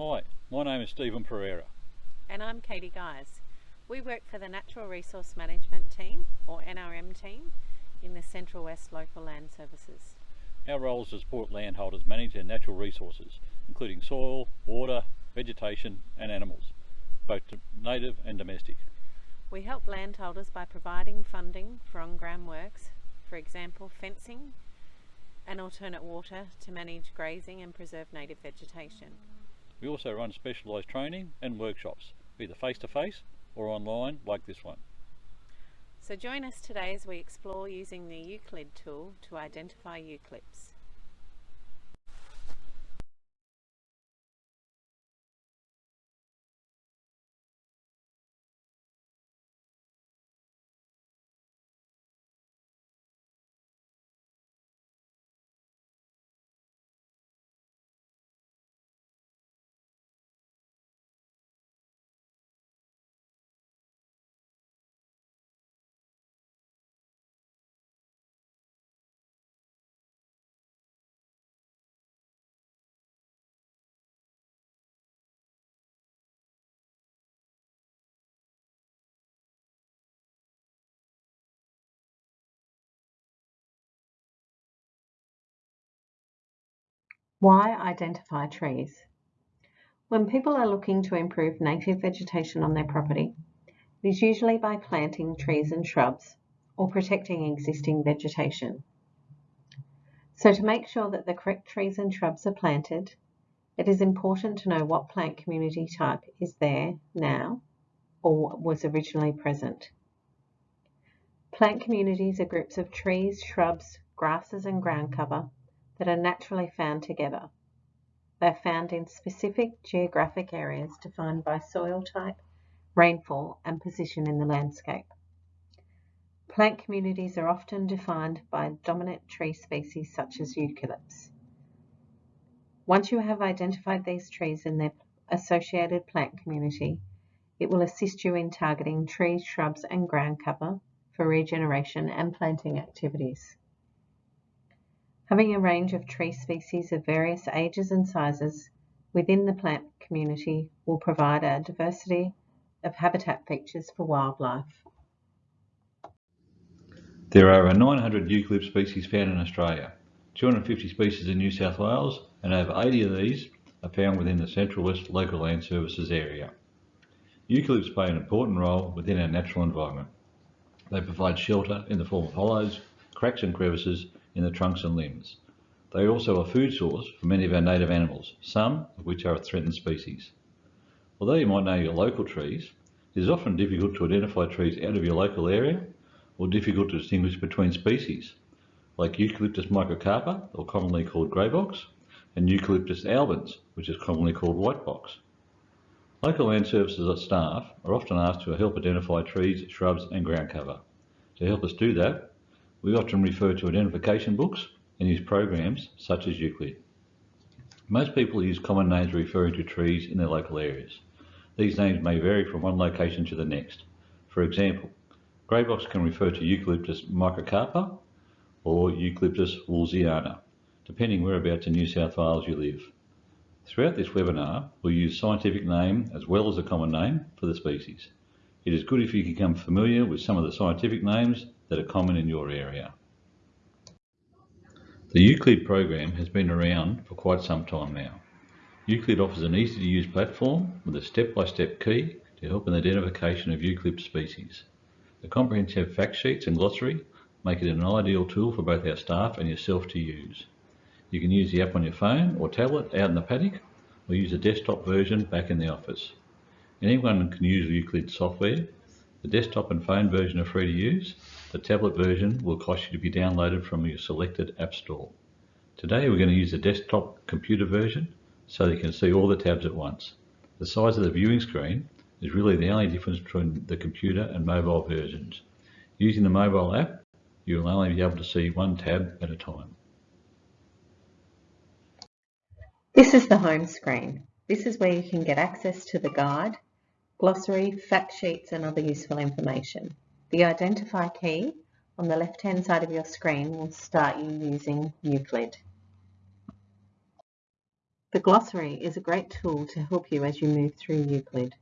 Hi, my name is Stephen Pereira. And I'm Katie Guys. We work for the Natural Resource Management Team, or NRM team, in the Central West Local Land Services. Our role is to support landholders manage their natural resources, including soil, water, vegetation and animals, both native and domestic. We help landholders by providing funding for on-ground works, for example fencing and alternate water to manage grazing and preserve native vegetation. We also run specialised training and workshops, either face-to-face -face or online like this one. So join us today as we explore using the Euclid tool to identify eucalypts. Why identify trees? When people are looking to improve native vegetation on their property, it is usually by planting trees and shrubs or protecting existing vegetation. So to make sure that the correct trees and shrubs are planted, it is important to know what plant community type is there now or was originally present. Plant communities are groups of trees, shrubs, grasses and ground cover that are naturally found together. They are found in specific geographic areas defined by soil type, rainfall and position in the landscape. Plant communities are often defined by dominant tree species such as eucalypts. Once you have identified these trees in their associated plant community, it will assist you in targeting trees, shrubs and ground cover for regeneration and planting activities. Having a range of tree species of various ages and sizes within the plant community will provide a diversity of habitat features for wildlife. There are over 900 eucalypt species found in Australia, 250 species in New South Wales and over 80 of these are found within the Central West Local Land Services area. Eucalypts play an important role within our natural environment. They provide shelter in the form of hollows, cracks and crevices in the trunks and limbs. They are also a food source for many of our native animals, some of which are a threatened species. Although you might know your local trees, it is often difficult to identify trees out of your local area or difficult to distinguish between species, like Eucalyptus microcarpa, or commonly called grey box, and Eucalyptus albens, which is commonly called white box. Local land services staff are often asked to help identify trees, shrubs and ground cover. To help us do that, we often refer to identification books and use programs such as Euclid. Most people use common names referring to trees in their local areas. These names may vary from one location to the next. For example, greybox can refer to Eucalyptus microcarpa or Eucalyptus woollsiana, depending whereabouts in New South Wales you live. Throughout this webinar, we'll use scientific name as well as a common name for the species. It is good if you become familiar with some of the scientific names that are common in your area. The Euclid program has been around for quite some time now. Euclid offers an easy to use platform with a step-by-step -step key to help in the identification of eucalypt species. The comprehensive fact sheets and glossary make it an ideal tool for both our staff and yourself to use. You can use the app on your phone or tablet out in the paddock or use a desktop version back in the office. Anyone can use Euclid software the desktop and phone version are free to use. The tablet version will cost you to be downloaded from your selected app store. Today we're going to use the desktop computer version so you can see all the tabs at once. The size of the viewing screen is really the only difference between the computer and mobile versions. Using the mobile app, you will only be able to see one tab at a time. This is the home screen. This is where you can get access to the guide glossary, fact sheets and other useful information. The identify key on the left hand side of your screen will start you using Euclid. The glossary is a great tool to help you as you move through Euclid.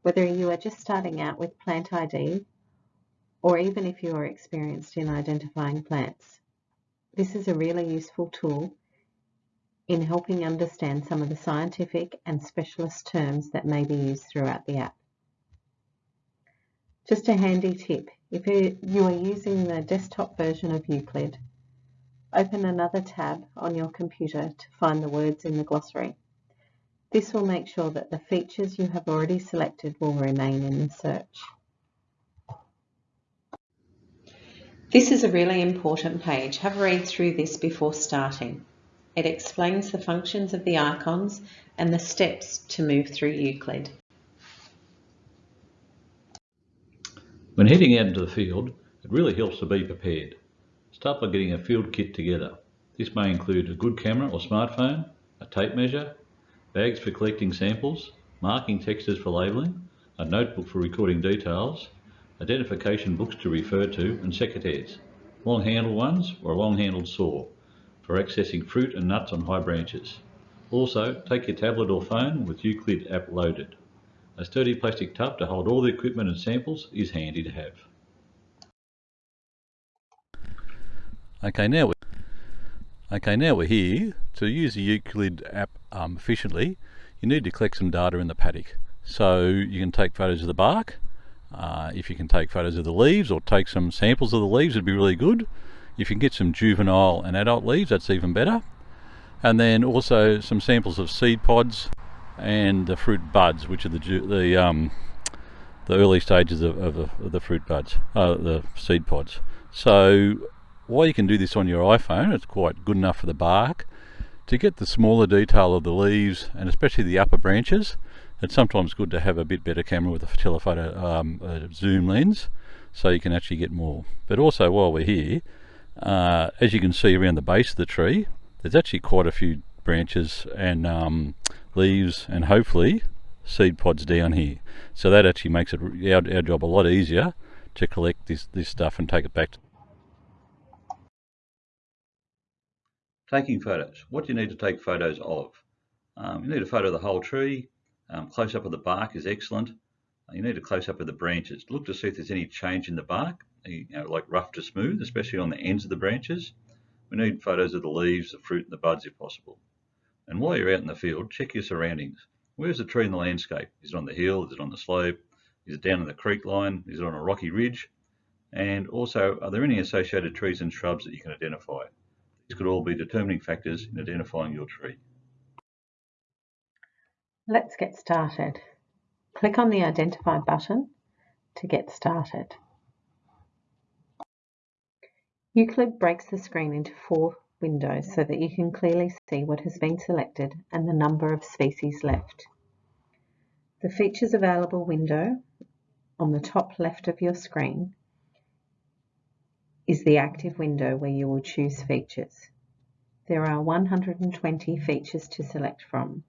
Whether you are just starting out with Plant ID or even if you are experienced in identifying plants. This is a really useful tool in helping understand some of the scientific and specialist terms that may be used throughout the app. Just a handy tip, if you are using the desktop version of Euclid, open another tab on your computer to find the words in the glossary. This will make sure that the features you have already selected will remain in the search. This is a really important page. Have a read through this before starting. It explains the functions of the icons and the steps to move through Euclid. When heading out into the field, it really helps to be prepared. Start by getting a field kit together. This may include a good camera or smartphone, a tape measure, bags for collecting samples, marking textures for labelling, a notebook for recording details, identification books to refer to, and secateurs, long-handled ones or a long-handled saw for accessing fruit and nuts on high branches. Also, take your tablet or phone with Euclid app loaded. A sturdy plastic tub to hold all the equipment and samples is handy to have. Okay, now we're, okay, now we're here. To use the Euclid app um, efficiently, you need to collect some data in the paddock. So you can take photos of the bark, uh, if you can take photos of the leaves or take some samples of the leaves, it'd be really good. If you can get some juvenile and adult leaves, that's even better. And then also some samples of seed pods and the fruit buds, which are the the um, the early stages of, of, of the fruit buds, uh, the seed pods. So while you can do this on your iPhone, it's quite good enough for the bark. To get the smaller detail of the leaves and especially the upper branches, it's sometimes good to have a bit better camera with a telephoto um, a zoom lens so you can actually get more. But also while we're here, uh, as you can see around the base of the tree, there's actually quite a few branches and um, leaves and hopefully seed pods down here. So that actually makes it our, our job a lot easier to collect this, this stuff and take it back. Taking photos. What do you need to take photos of? Um, you need a photo of the whole tree, um, close up of the bark is excellent. Uh, you need a close up of the branches. Look to see if there's any change in the bark, you know, like rough to smooth, especially on the ends of the branches. We need photos of the leaves, the fruit and the buds if possible. And while you're out in the field, check your surroundings. Where's the tree in the landscape? Is it on the hill? Is it on the slope? Is it down in the creek line? Is it on a rocky ridge? And also, are there any associated trees and shrubs that you can identify? These could all be determining factors in identifying your tree. Let's get started. Click on the Identify button to get started. Euclid breaks the screen into four windows so that you can clearly see what has been selected and the number of species left. The Features Available window on the top left of your screen is the active window where you will choose features. There are 120 features to select from.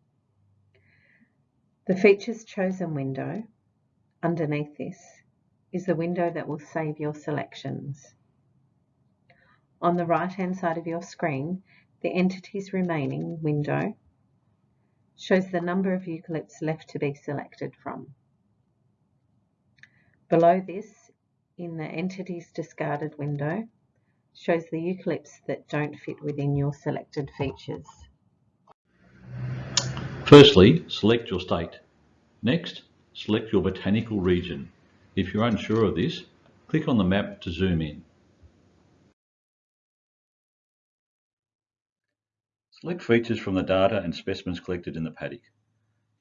The Features Chosen window, underneath this, is the window that will save your selections. On the right-hand side of your screen, the Entities Remaining window shows the number of eucalypts left to be selected from. Below this, in the Entities Discarded window, shows the eucalypts that don't fit within your selected features. Firstly, select your state. Next, select your botanical region. If you're unsure of this, click on the map to zoom in. Select features from the data and specimens collected in the paddock.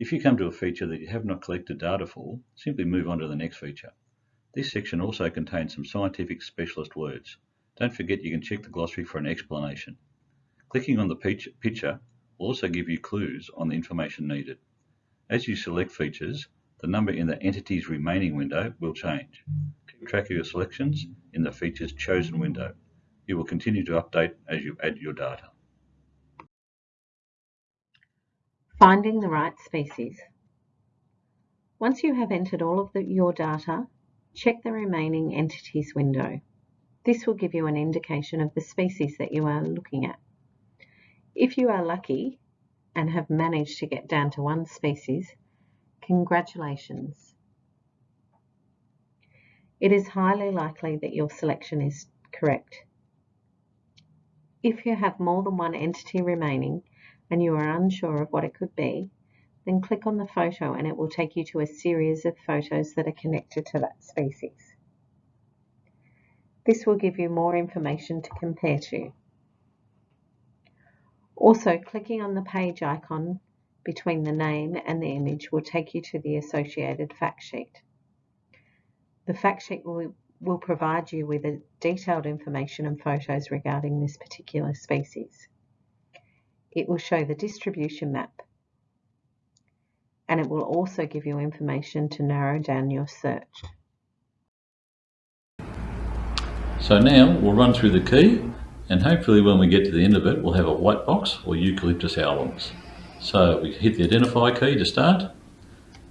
If you come to a feature that you have not collected data for, simply move on to the next feature. This section also contains some scientific specialist words. Don't forget you can check the glossary for an explanation. Clicking on the picture will also give you clues on the information needed. As you select features, the number in the Entities Remaining window will change. Keep track of your selections in the Features Chosen window. It will continue to update as you add your data. Finding the right species. Once you have entered all of the, your data, check the remaining entities window. This will give you an indication of the species that you are looking at. If you are lucky and have managed to get down to one species, congratulations. It is highly likely that your selection is correct. If you have more than one entity remaining and you are unsure of what it could be, then click on the photo and it will take you to a series of photos that are connected to that species. This will give you more information to compare to. Also, clicking on the page icon between the name and the image will take you to the associated fact sheet. The fact sheet will, will provide you with a detailed information and photos regarding this particular species. It will show the distribution map and it will also give you information to narrow down your search. So now we'll run through the key and hopefully when we get to the end of it we'll have a white box or eucalyptus albens. So we hit the identify key to start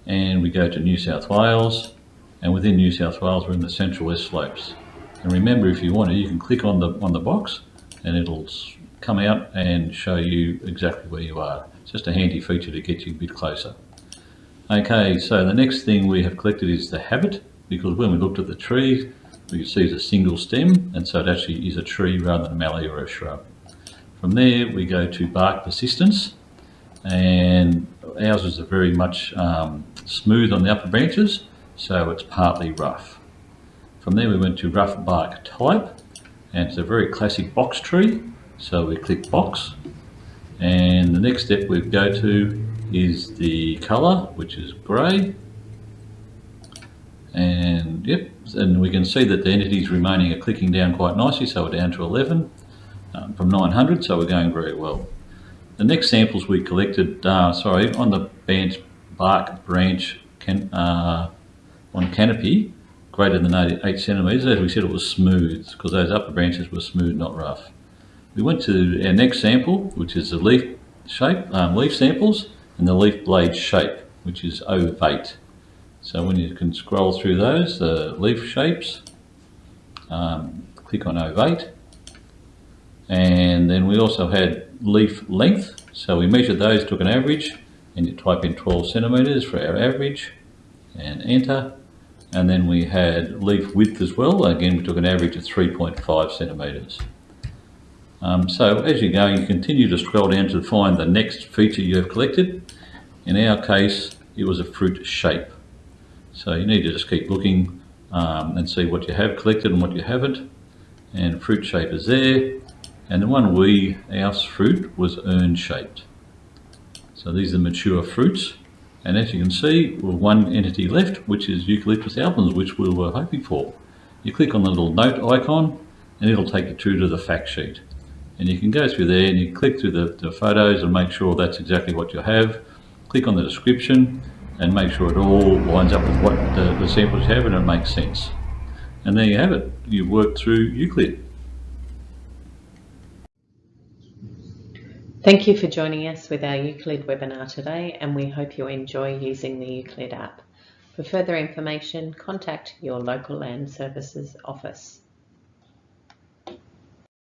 and we go to New South Wales and within New South Wales we're in the Central West Slopes. And remember if you want to you can click on the on the box and it'll come out and show you exactly where you are. It's just a handy feature to get you a bit closer. Okay, so the next thing we have collected is the habit because when we looked at the tree we can see it's a single stem and so it actually is a tree rather than a mallee or a shrub. From there we go to bark persistence and ours is very much um, smooth on the upper branches so it's partly rough. From there we went to rough bark type and it's a very classic box tree so we click box and the next step we go to is the colour which is grey. And yep and we can see that the entities remaining are clicking down quite nicely so we're down to 11 um, from 900 so we're going very well. The next samples we collected uh, sorry on the branch bark branch can, uh, on canopy greater than 8 centimetres. As we said it was smooth because those upper branches were smooth not rough we went to our next sample which is the leaf shape um, leaf samples and the leaf blade shape which is ovate so when you can scroll through those, the leaf shapes, um, click on ovate. And then we also had leaf length. So we measured those, took an average, and you type in 12 centimeters for our average and enter. And then we had leaf width as well. Again, we took an average of 3.5 centimeters. Um, so as you go, you continue to scroll down to find the next feature you have collected. In our case, it was a fruit shape. So you need to just keep looking um, and see what you have collected and what you haven't. And fruit shape is there. And the one we, our fruit, was urn shaped. So these are mature fruits. And as you can see, we're one entity left, which is Eucalyptus albens, which we were hoping for. You click on the little note icon, and it'll take you through to the fact sheet. And you can go through there and you click through the, the photos and make sure that's exactly what you have. Click on the description, and make sure it all lines up with what the, the samples have and it makes sense. And there you have it. You've worked through Euclid. Thank you for joining us with our Euclid webinar today and we hope you enjoy using the Euclid app. For further information, contact your local land services office.